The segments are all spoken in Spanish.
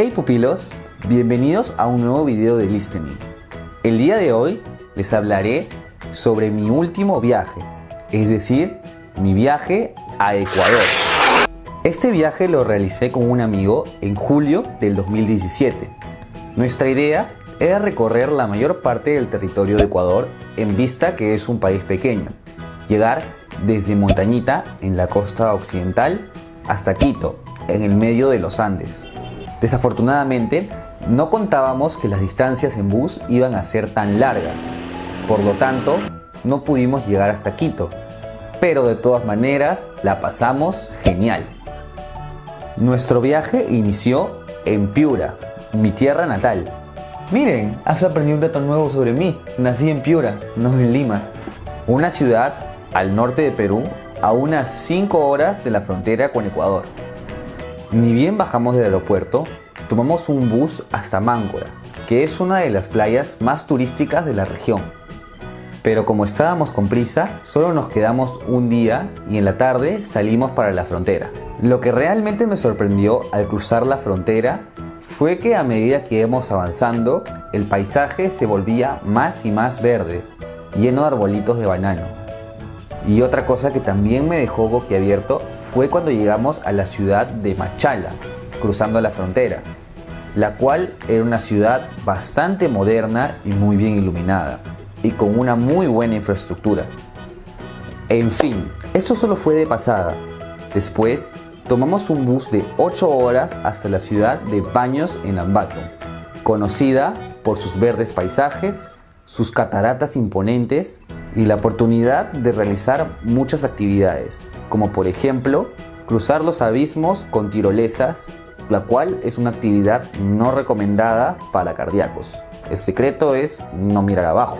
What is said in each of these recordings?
Hey pupilos, bienvenidos a un nuevo video de Listening. El día de hoy les hablaré sobre mi último viaje, es decir, mi viaje a Ecuador. Este viaje lo realicé con un amigo en julio del 2017. Nuestra idea era recorrer la mayor parte del territorio de Ecuador en vista que es un país pequeño, llegar desde Montañita en la costa occidental hasta Quito, en el medio de los Andes. Desafortunadamente, no contábamos que las distancias en bus iban a ser tan largas, por lo tanto, no pudimos llegar hasta Quito, pero de todas maneras la pasamos genial. Nuestro viaje inició en Piura, mi tierra natal. Miren, has aprendido un dato nuevo sobre mí. Nací en Piura, no en Lima. Una ciudad al norte de Perú, a unas 5 horas de la frontera con Ecuador. Ni bien bajamos del aeropuerto, tomamos un bus hasta Máncora, que es una de las playas más turísticas de la región. Pero como estábamos con prisa, solo nos quedamos un día y en la tarde salimos para la frontera. Lo que realmente me sorprendió al cruzar la frontera fue que a medida que íbamos avanzando, el paisaje se volvía más y más verde, lleno de arbolitos de banano. Y otra cosa que también me dejó boquiabierto fue cuando llegamos a la ciudad de Machala, cruzando la frontera, la cual era una ciudad bastante moderna y muy bien iluminada, y con una muy buena infraestructura. En fin, esto solo fue de pasada. Después, tomamos un bus de 8 horas hasta la ciudad de Baños en Ambato, conocida por sus verdes paisajes, sus cataratas imponentes y la oportunidad de realizar muchas actividades, como por ejemplo cruzar los abismos con tirolesas, la cual es una actividad no recomendada para cardíacos. El secreto es no mirar abajo.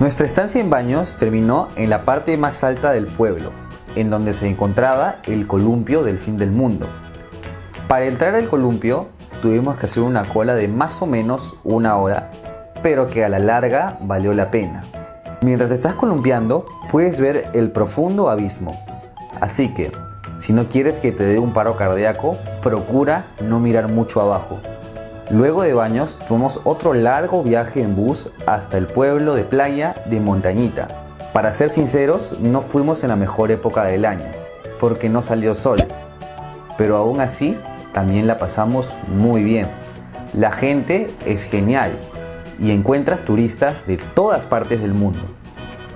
Nuestra estancia en Baños terminó en la parte más alta del pueblo, en donde se encontraba el columpio del fin del mundo. Para entrar al columpio tuvimos que hacer una cola de más o menos una hora, pero que a la larga valió la pena. Mientras estás columpiando, puedes ver el profundo abismo. Así que, si no quieres que te dé un paro cardíaco, procura no mirar mucho abajo. Luego de baños, tomamos otro largo viaje en bus hasta el pueblo de playa de Montañita. Para ser sinceros, no fuimos en la mejor época del año, porque no salió sol. Pero aún así, también la pasamos muy bien. La gente es genial y encuentras turistas de todas partes del mundo.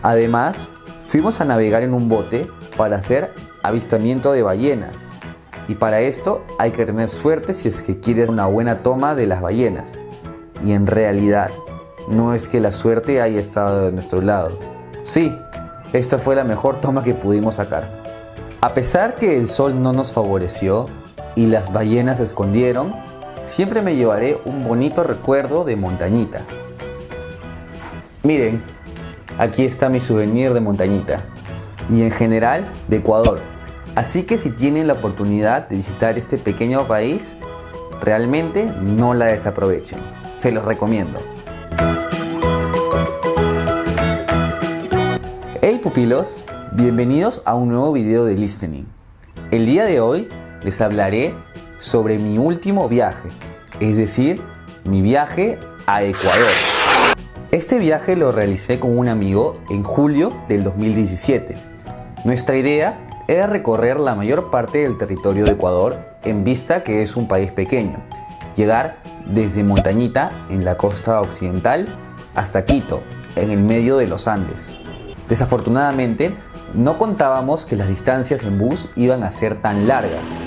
Además, fuimos a navegar en un bote para hacer avistamiento de ballenas y para esto hay que tener suerte si es que quieres una buena toma de las ballenas. Y en realidad, no es que la suerte haya estado de nuestro lado. Sí, esta fue la mejor toma que pudimos sacar. A pesar que el sol no nos favoreció y las ballenas se escondieron, siempre me llevaré un bonito recuerdo de Montañita. Miren, aquí está mi souvenir de Montañita y en general de Ecuador. Así que si tienen la oportunidad de visitar este pequeño país, realmente no la desaprovechen. Se los recomiendo. Hey pupilos, bienvenidos a un nuevo video de Listening. El día de hoy les hablaré sobre mi último viaje, es decir, mi viaje a Ecuador. Este viaje lo realicé con un amigo en julio del 2017. Nuestra idea era recorrer la mayor parte del territorio de Ecuador en vista que es un país pequeño, llegar desde Montañita en la costa occidental hasta Quito, en el medio de los Andes. Desafortunadamente, no contábamos que las distancias en bus iban a ser tan largas,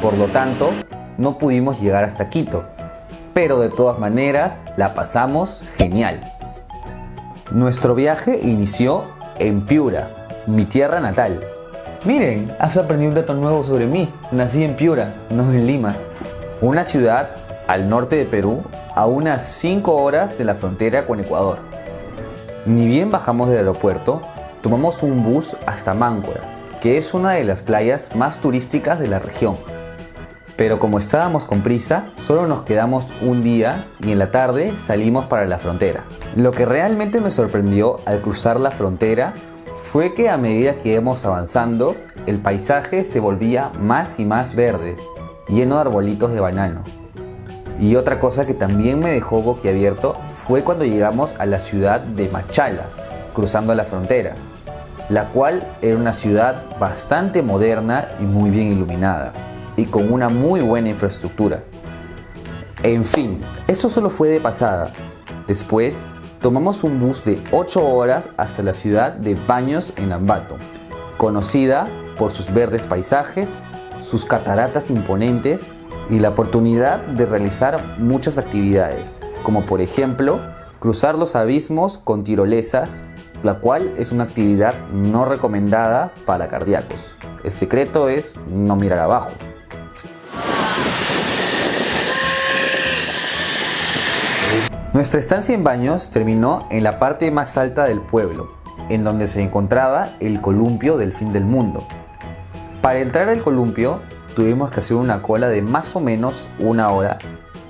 por lo tanto, no pudimos llegar hasta Quito, pero de todas maneras la pasamos genial. Nuestro viaje inició en Piura, mi tierra natal, Miren, has aprendido un dato nuevo sobre mí. Nací en Piura, no en Lima. Una ciudad al norte de Perú, a unas 5 horas de la frontera con Ecuador. Ni bien bajamos del aeropuerto, tomamos un bus hasta Máncora, que es una de las playas más turísticas de la región. Pero como estábamos con prisa, solo nos quedamos un día y en la tarde salimos para la frontera. Lo que realmente me sorprendió al cruzar la frontera fue que a medida que íbamos avanzando, el paisaje se volvía más y más verde, lleno de arbolitos de banano. Y otra cosa que también me dejó boquiabierto fue cuando llegamos a la ciudad de Machala, cruzando la frontera, la cual era una ciudad bastante moderna y muy bien iluminada, y con una muy buena infraestructura. En fin, esto solo fue de pasada. Después, tomamos un bus de 8 horas hasta la ciudad de Baños en Ambato, conocida por sus verdes paisajes, sus cataratas imponentes y la oportunidad de realizar muchas actividades, como por ejemplo cruzar los abismos con tirolesas, la cual es una actividad no recomendada para cardíacos. El secreto es no mirar abajo. Nuestra estancia en Baños terminó en la parte más alta del pueblo, en donde se encontraba el columpio del fin del mundo. Para entrar al columpio tuvimos que hacer una cola de más o menos una hora,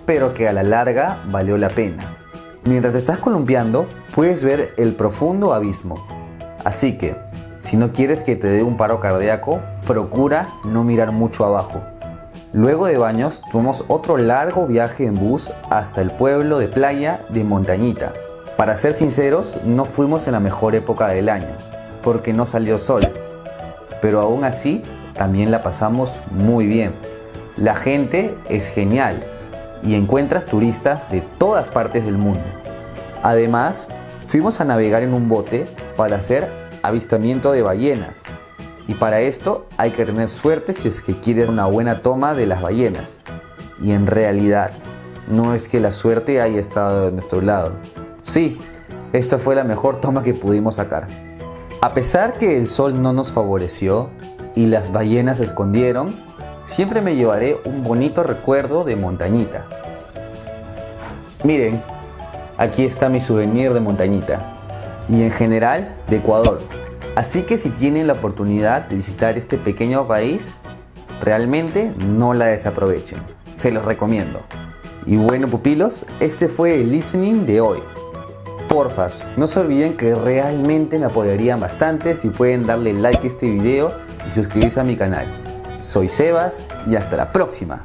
pero que a la larga valió la pena. Mientras estás columpiando, puedes ver el profundo abismo. Así que, si no quieres que te dé un paro cardíaco, procura no mirar mucho abajo. Luego de baños, tuvimos otro largo viaje en bus hasta el pueblo de playa de Montañita. Para ser sinceros, no fuimos en la mejor época del año, porque no salió sol. Pero aún así, también la pasamos muy bien. La gente es genial y encuentras turistas de todas partes del mundo. Además, fuimos a navegar en un bote para hacer avistamiento de ballenas, y para esto hay que tener suerte si es que quieres una buena toma de las ballenas. Y en realidad, no es que la suerte haya estado de nuestro lado. Sí, esta fue la mejor toma que pudimos sacar. A pesar que el sol no nos favoreció y las ballenas se escondieron, siempre me llevaré un bonito recuerdo de Montañita. Miren, aquí está mi souvenir de Montañita y en general de Ecuador. Así que si tienen la oportunidad de visitar este pequeño país, realmente no la desaprovechen. Se los recomiendo. Y bueno pupilos, este fue el listening de hoy. Porfas, no se olviden que realmente me apoyarían bastante si pueden darle like a este video y suscribirse a mi canal. Soy Sebas y hasta la próxima.